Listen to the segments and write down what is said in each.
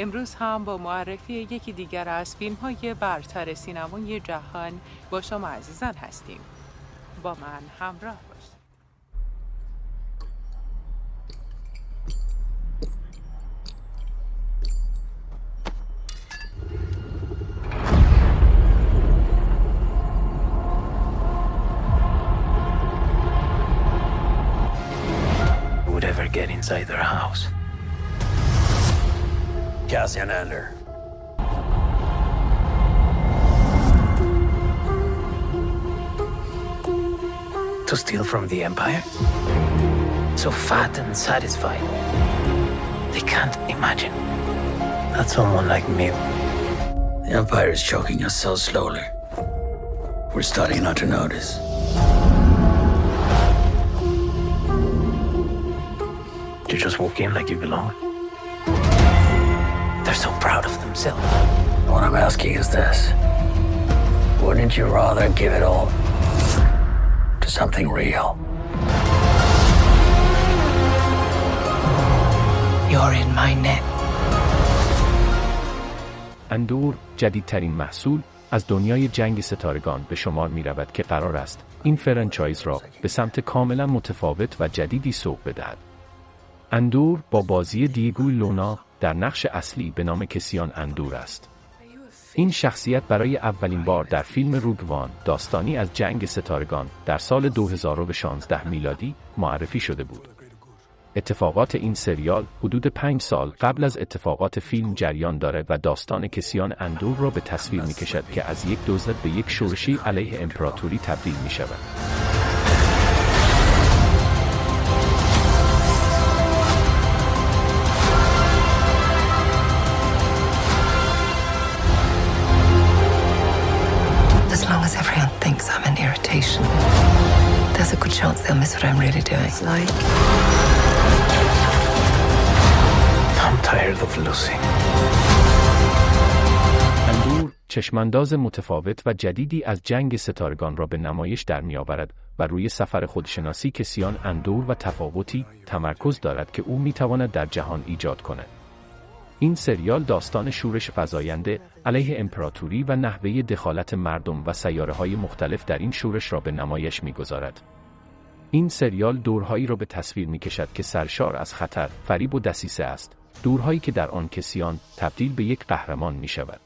امروز هم با معرفی یکی دیگر از فیلم های برتر سینمای جهان با شما عزیزان هستیم با من همراه باشید get inside their house. Cassian Andor. To steal from the Empire? So fat and satisfied. They can't imagine that someone like me. The Empire is choking us so slowly. We're starting not to notice. You just walk in like you belong. So proud of themselves. What I'm asking is this Wouldn't you rather give it all to something real? You're in my net. اندور جدیدترین محصول از دنیای جنگ ستارگان به شمار می رود که قرار است این franchise را به سمت کاملا متفاوت و جدیدی سوق بدهد. اندور با بازی دیگوی لونا در نقش اصلی به نام کسیان اندور است. این شخصیت برای اولین بار در فیلم روگوان داستانی از جنگ ستارگان در سال 2016 میلادی معرفی شده بود. اتفاقات این سریال حدود پنج سال قبل از اتفاقات فیلم جریان دارد و داستان کسیان اندور را به تصویر می کشد که از یک دزد به یک شورشی علیه امپراتوری تبدیل می شود. Miss what I'm really doing. Like, I'm tired of losing. اندور چشمانداز متفاوت و جدیدی از جنگ ستارگان را به نمایش در می آورد و روی سفر خودشناسی کسیان اندور و تفاوتی تمرکز دارد که او می تواند در جهان ایجاد کند. این سریال داستان شورش فزاینده علیه امپراتوری و نحوه دخالت مردم و سیاره های مختلف در این شورش را به نمایش می گذارد. این سریال دورهایی را به تصویر می کشد که سرشار از خطر، فریب و دسیسه است. دورهایی که در آن کسیان تبدیل به یک قهرمان می شود.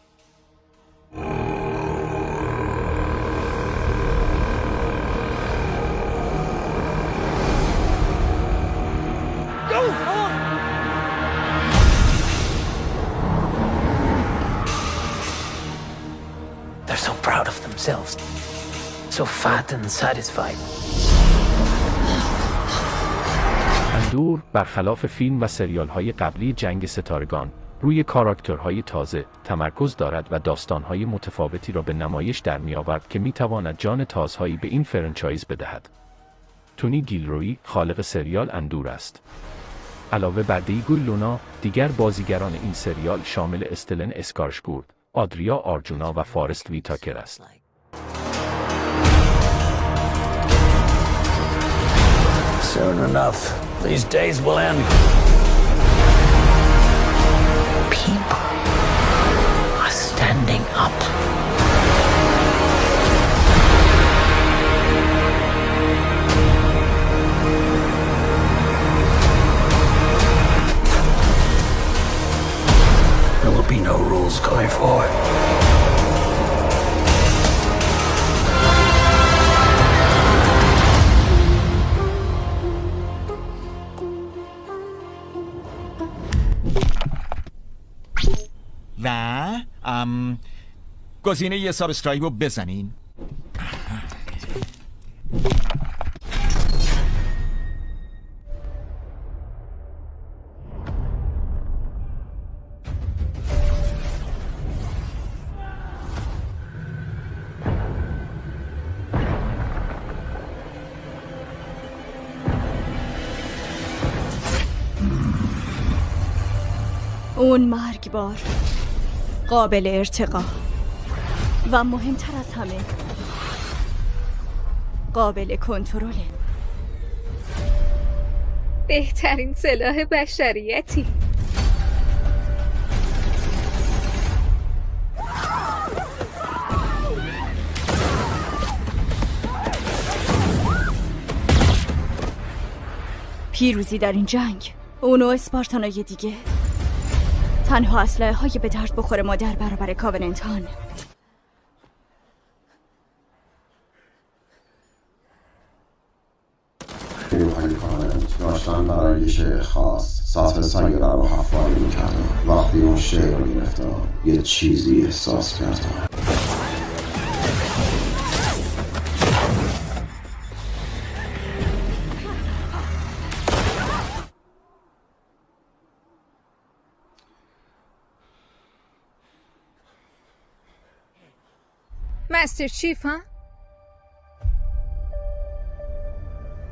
They're so proud of themselves. So fat and satisfied. اندور برخلاف فیلم و سریال های قبلی جنگ ستارگان روی کاراکترهای تازه تمرکز دارد و داستانهای متفاوتی را به نمایش در می آورد که می تواند جان تازهایی به این franchise بدهد. تونی گیلروی خالق سریال اندور است. علاوه بر دیگو لونا دیگر بازیگران این سریال شامل استلن اسکارشگورد، آدریا آرجونا و فارست ویتاکر است. Soon enough, these days will end. گزینه یه سابسکرایب رو بزنین. اون مرگبار قابل ارتقا. و مهمتر از همه قابل کنترله بهترین سلاح بشریتی. پیروزی در این جنگ اونو اسپارتانای دیگه. تنها اسلحه های به درد بخور ما در برابر کاوننتان. یه خاص سطح سنگ رو حفاری می‌کردن وقتی اون شعر رو گرفتم یه چیزی احساس کردم مستر چیف ها؟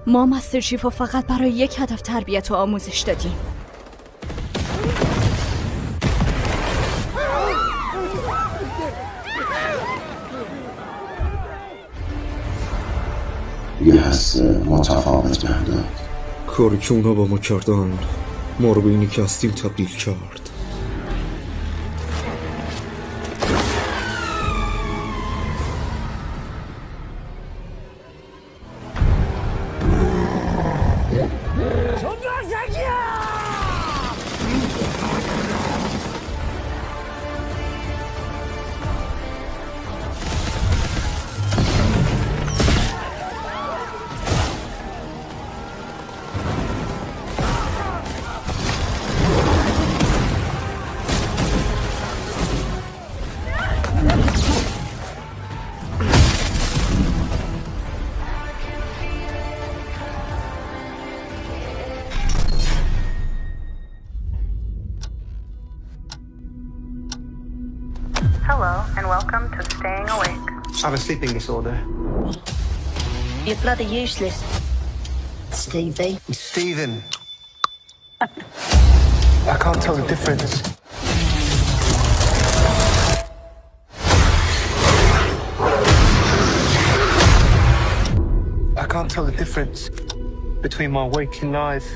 ما مستر رو فقط برای یک هدف تربیت و آموزش دادیم. یه حس متفاوت که اونا با ما کردن ما رو به اینی که هستیم تبدیل کرد. I have a sleeping disorder. You're bloody useless. Stevie. Stephen. I can't tell the difference. I can't tell the difference between my waking life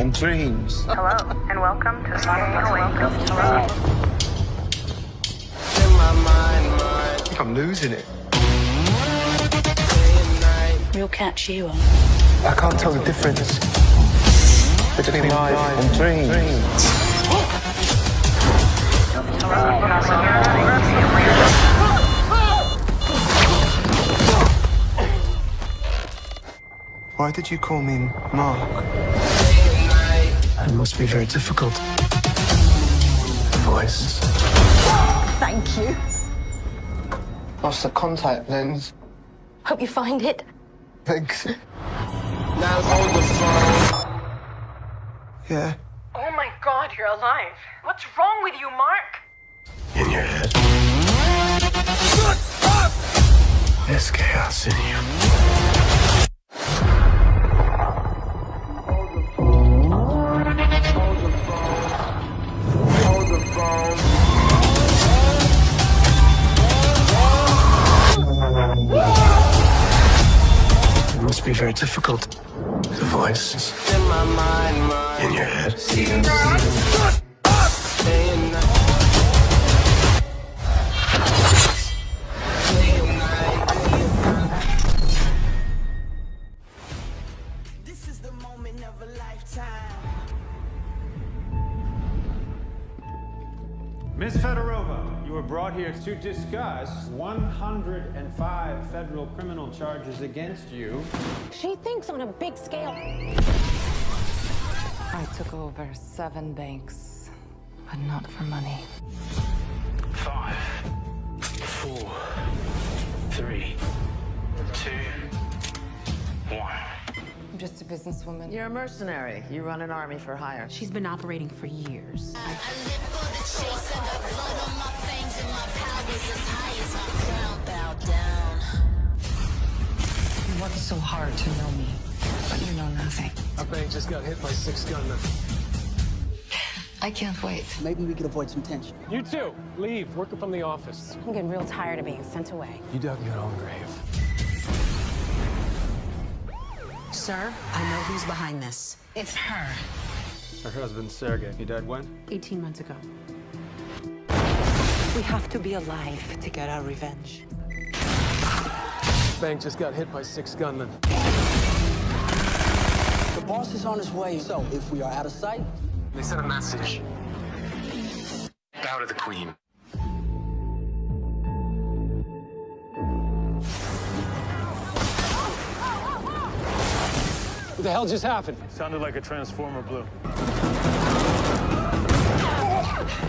and dreams. Hello, and welcome to Staying Awake. Think I'm losing it. We'll catch you on. I can't tell the difference between life and dreams. Why did you call me Mark? It must be very difficult. Voice. Thank you. Lost the contact lens. Hope you find it. Thanks. Now hold the phone. Yeah. Oh my god, you're alive. What's wrong with you, Mark? In your head. There's chaos in you. Must be very difficult. The voice In mind. in your head. Ms. Fedorova, you were brought here to discuss 105 federal criminal charges against you. She thinks on a big scale. I took over seven banks, but not for money. Five, four, three, two, one. I'm just a businesswoman. You're a mercenary. You run an army for hire. She's been operating for years. You worked so hard to know me, but you know nothing. Our bank just got hit by six gunmen. I can't wait. Maybe we could avoid some tension. You too. Leave. Working from the office. I'm getting real tired of being sent away. You dug your own grave. Sir, I know who's behind this. It's her. Her husband, Sergey. He died when? 18 months ago. We have to be alive to get our revenge. Bank just got hit by six gunmen. The Boss is on his way, so if we are out of sight... They sent a message. Bow to the queen. What the hell just happened? Sounded like a transformer blew. Ah!